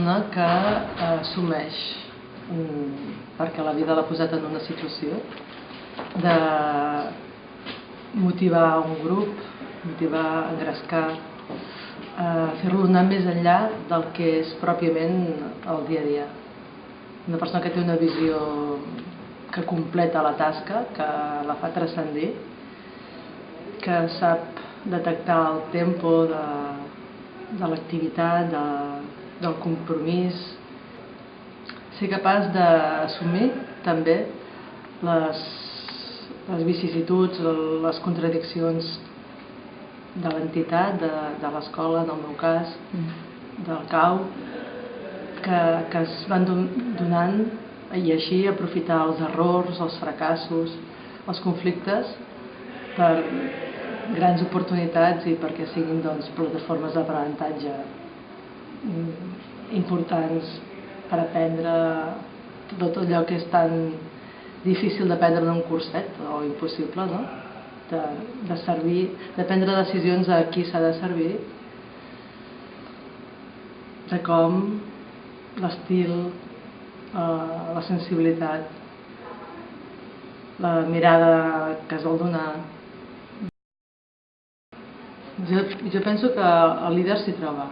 persona que eh, assumeix, perquè la vida l'ha posat en una situació, de motivar un grup, motivar, engrescar, eh, fer-lo anar més enllà del que és pròpiament el dia a dia. Una persona que té una visió que completa la tasca, que la fa transcendir, que sap detectar el tempo de, de l'activitat, de, del compromís, ser capaç d'assumir també les, les vicissituds, les contradiccions de l'entitat, de, de l'escola, en el meu cas, mm. del CAU, que, que es van donant i així aprofitar els errors, els fracassos, els conflictes per grans oportunitats i perquè siguin doncs, plataformes d'aprenentatge importants per aprendre tot allò que és tan difícil d'aprendre en un curset o impossible, no? De, de servir, de prendre decisions a qui s'ha de servir, de com l'estil, eh, la sensibilitat, la mirada que es vol donar. Jo, jo penso que el líder s'hi troba.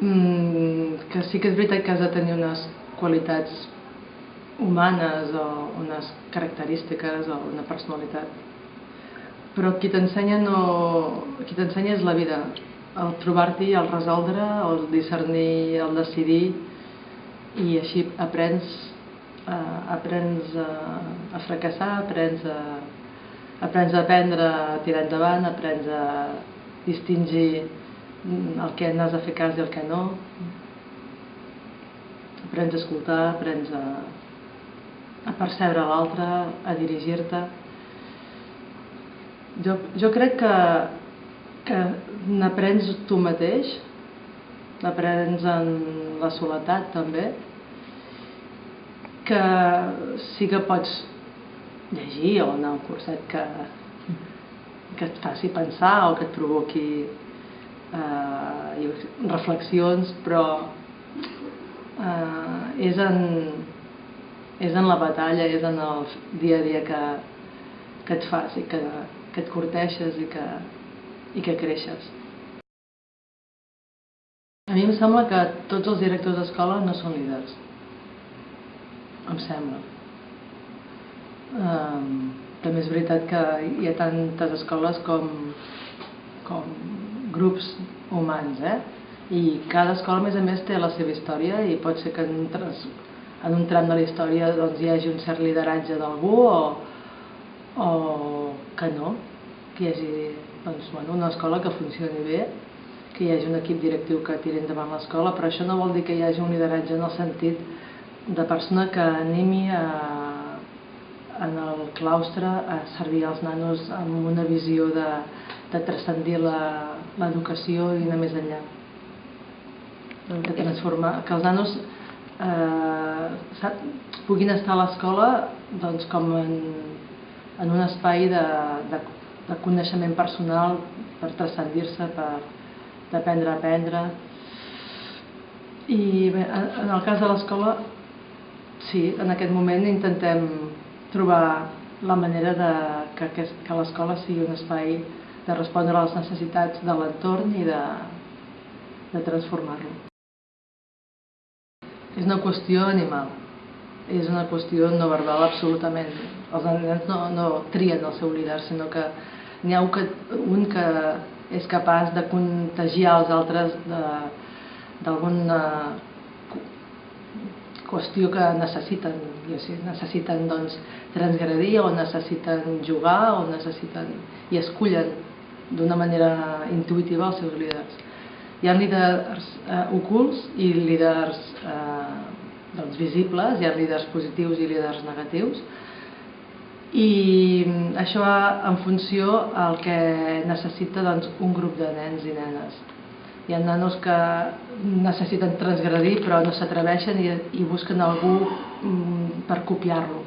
Mm, que sí que és veritat que has de tenir unes qualitats humanes o unes característiques o una personalitat. Però qui t'ensenya no... qui t'ensenya és la vida, el trobar-t'hi, el resoldre, el discernir, el decidir, i així aprens, eh, aprens a, a fracassar, aprens a, aprens a aprendre a tirar endavant, aprens a distingir el que n'has de fer cas i el que no, aprens a escoltar, aprens a, a percebre l'altre, a dirigir-te. Jo, jo crec que, que n'aprens tu mateix l'aprens en la soledat també, que sí que pots llegir o anar a un curset que, que et faci pensar o que et provoqui eh, reflexions, però eh, és, en, és en la batalla, és en el dia a dia que, que et fas i que, que et corteixes i que, i que creixes. A mi em sembla que tots els directors d'escola no són líders. Em sembla. Um, també és veritat que hi ha tantes escoles com, com grups humans, eh? I cada escola, a més a més, té la seva història i pot ser que en, en un tram de la història doncs, hi hagi un cert lideratge d'algú o, o que no, que hi hagi doncs, bueno, una escola que funcioni bé que hi hagi un equip directiu que tiri endavant l'escola, però això no vol dir que hi hagi un lideratge en el sentit de persona que animi a, en el claustre a servir als nanos amb una visió de, de transcendir l'educació i anar més enllà. De transformar, que els nanos eh, puguin estar a l'escola doncs, com en, en un espai de, de, de coneixement personal per transcendir-se, per, d'aprendre a aprendre. I bé, en el cas de l'escola, sí, en aquest moment intentem trobar la manera de que, que l'escola sigui un espai de respondre a les necessitats de l'entorn i de, de transformar-lo. És una qüestió animal, és una qüestió no verbal absolutament. Els nens no, no trien el seu líder, sinó que n'hi ha un que, un que és capaç de contagiar els altres d'alguna qüestió que necessiten, sé, necessiten doncs, transgredir o necessiten jugar o necessiten i escullen d'una manera intuïtiva els seus líders. Hi ha líders eh, ocults i líders eh, doncs, visibles, hi ha líders positius i líders negatius, i això en funció al que necessita doncs, un grup de nens i nenes. Hi ha nanos que necessiten transgredir però no s'atreveixen i, i busquen algú mm, per copiar-lo.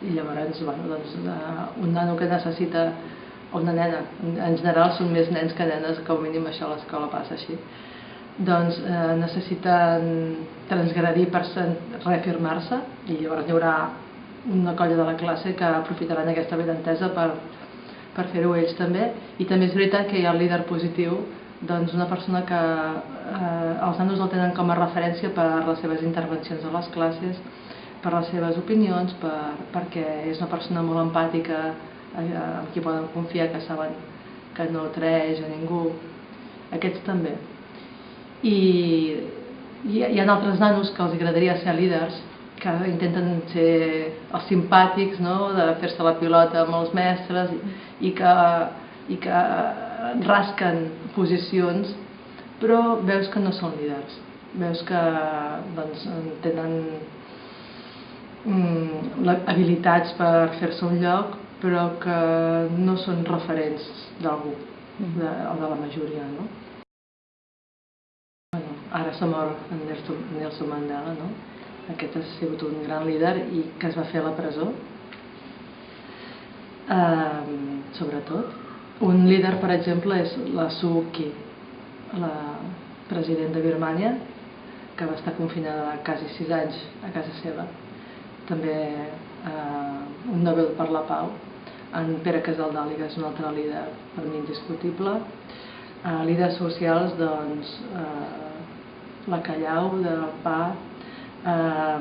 I llavors, bueno, doncs, uh, un nano que necessita, o una nena, en general són més nens que nenes, com a mínim això a l'escola passa així, doncs eh, necessiten transgredir per reafirmar-se i llavors hi haurà una colla de la classe que aprofitaran aquesta benentesa per, per fer-ho ells també. I també és veritat que hi ha el líder positiu doncs una persona que eh, els nanos el tenen com a referència per les seves intervencions a les classes per les seves opinions per, perquè és una persona molt empàtica eh, amb qui poden confiar que saben que no treix a ningú. Aquests també. I hi, hi ha altres nanos que els agradaria ser líders que intenten ser els simpàtics no? de fer-se la pilota amb els mestres i que, i que rasquen posicions però veus que no són líders. Veus que doncs, tenen mm, habilitats per fer-se un lloc però que no són referents d'algú de, o de la majoria no? ara s'ha mort en Nelson Mandela, no? Aquest ha sigut un gran líder i que es va fer a la presó, eh, sobretot. Un líder, per exemple, és la Suu Kyi, la presidenta de Birmània, que va estar confinada quasi sis anys a casa seva. També eh, un Nobel per la Pau, en Pere Casaldali, que és un altre líder per mi indiscutible. Eh, líders socials, doncs, eh, la Callau, de Pa, eh,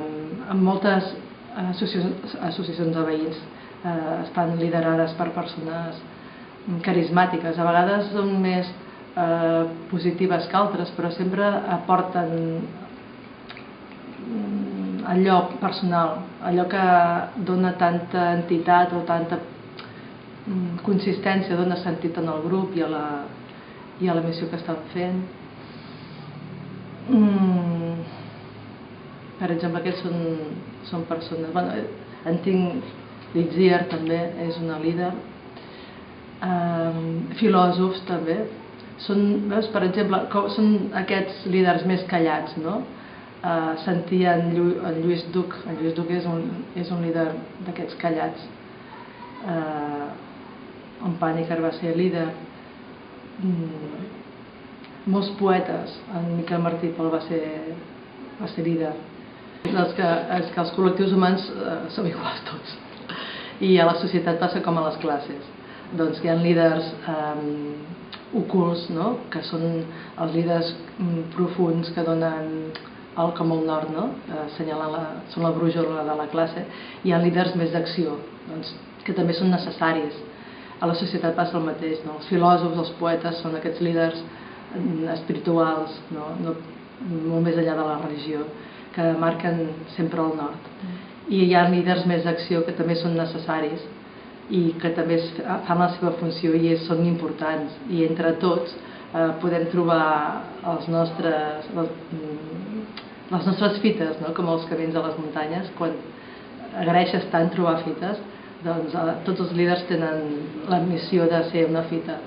amb moltes associacions, associacions de veïns eh, estan liderades per persones carismàtiques. A vegades són més eh, positives que altres, però sempre aporten mm, allò personal, allò que dona tanta entitat o tanta mm, consistència, dona sentit en el grup i a la, i a la missió que estan fent. Mm, per exemple, aquests són, són persones... Bueno, en tinc Litzier també és una líder. Um, filòsofs també. Són, veus, per exemple, com, són aquests líders més callats, no? Uh, sentia en, Llu en Lluís Duc, en Lluís Duc és un, és un líder d'aquests callats. Uh, en Pàniker va ser líder. Mm, molts poetes, en Miquel Martí Pol va ser, va ser líder. És que, és que els col·lectius humans eh, som iguals tots. I a la societat passa com a les classes. Doncs hi ha líders eh, ocults, no? que són els líders mm, profuns que donen el com el nord, no? eh, la, són la brújula de la classe. Hi ha líders més d'acció, doncs, que també són necessaris. A la societat passa el mateix, no? els filòsofs, els poetes són aquests líders espirituals, no? No, molt més enllà de la religió, que marquen sempre el nord. I hi ha líders més d'acció que també són necessaris i que també fan la seva funció i són importants. I entre tots eh, podem trobar els nostres, les, mm, les nostres fites, no? com els camins de les muntanyes, quan agraeixes tant trobar fites, doncs eh, tots els líders tenen la missió de ser una fita.